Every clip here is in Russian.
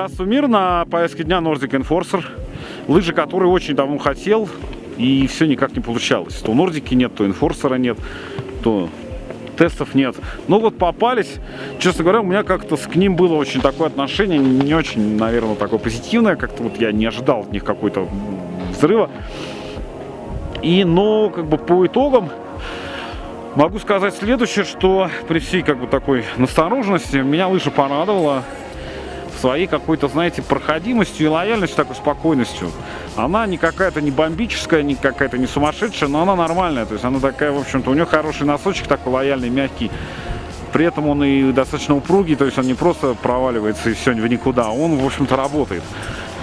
Приветствую мир на повестке дня Nordic Enforcer. Лыжи, которые очень давно хотел, и все никак не получалось. То Нордики нет, то Enforcer нет, то тестов нет. Но вот попались, честно говоря, у меня как-то к ним было очень такое отношение, не очень, наверное, такое позитивное, как-то вот я не ожидал от них какой-то взрыва. И, но, как бы по итогам, могу сказать следующее, что при всей, как бы, такой настороженности, меня лыжа порадовала своей какой-то, знаете, проходимостью и лояльностью, такой спокойностью. Она не какая-то не бомбическая, не какая-то не сумасшедшая, но она нормальная. То есть она такая, в общем-то, у нее хороший носочек такой лояльный, мягкий. При этом он и достаточно упругий, то есть он не просто проваливается и все в никуда, он, в общем-то, работает.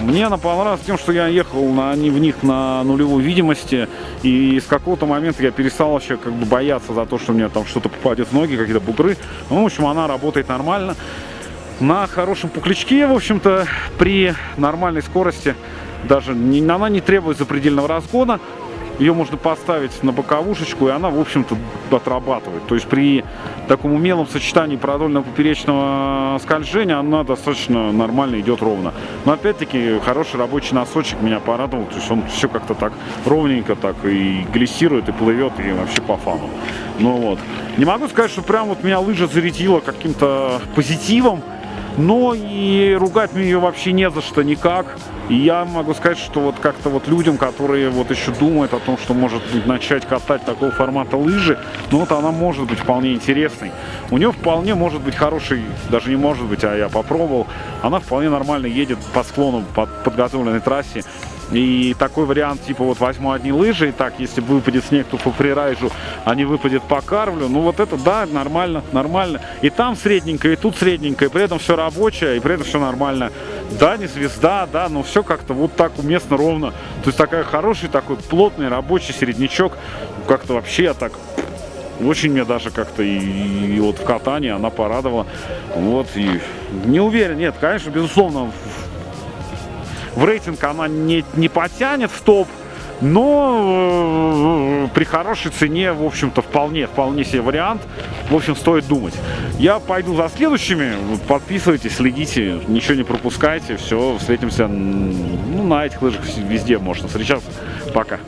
Мне она понравилась тем, что я ехал на, в них на нулевой видимости, и с какого-то момента я перестал вообще как бы бояться за то, что мне там что-то попадет в ноги, какие-то бугры. Ну, в общем, она работает нормально на хорошем пуклячке, в общем-то, при нормальной скорости, даже не, она не требует запредельного разгона, ее можно поставить на боковушечку, и она, в общем-то, отрабатывает. То есть при таком умелом сочетании продольного поперечного скольжения она достаточно нормально идет ровно. Но опять-таки хороший рабочий носочек меня порадовал. То есть он все как-то так ровненько так и глиссирует, и плывет, и вообще по фану. Ну вот. Не могу сказать, что прям вот меня лыжа зарядила каким-то позитивом но и ругать мне ее вообще не за что никак. И я могу сказать, что вот как-то вот людям, которые вот еще думают о том, что может начать катать такого формата лыжи, ну вот она может быть вполне интересной. У нее вполне может быть хороший, даже не может быть, а я попробовал, она вполне нормально едет по склону, по подготовленной трассе. И такой вариант, типа, вот возьму одни лыжи, и так, если выпадет снег, то по фрирайжу, а не выпадет по карвлю. Ну, вот это, да, нормально, нормально. И там средненько, и тут средненько, и при этом все рабочее, и при этом все нормально. Да, не звезда, да, но все как-то вот так уместно, ровно. То есть такая хороший, такой плотный, рабочий середнячок. Как-то вообще так очень мне даже как-то и, и вот в катании она порадовала. Вот, и не уверен, нет, конечно, безусловно, в рейтинг она не, не потянет в топ, но э, при хорошей цене, в общем-то, вполне, вполне себе вариант. В общем, стоит думать. Я пойду за следующими. Подписывайтесь, следите, ничего не пропускайте. Все, встретимся ну, на этих лыжах везде можно встречаться. Пока.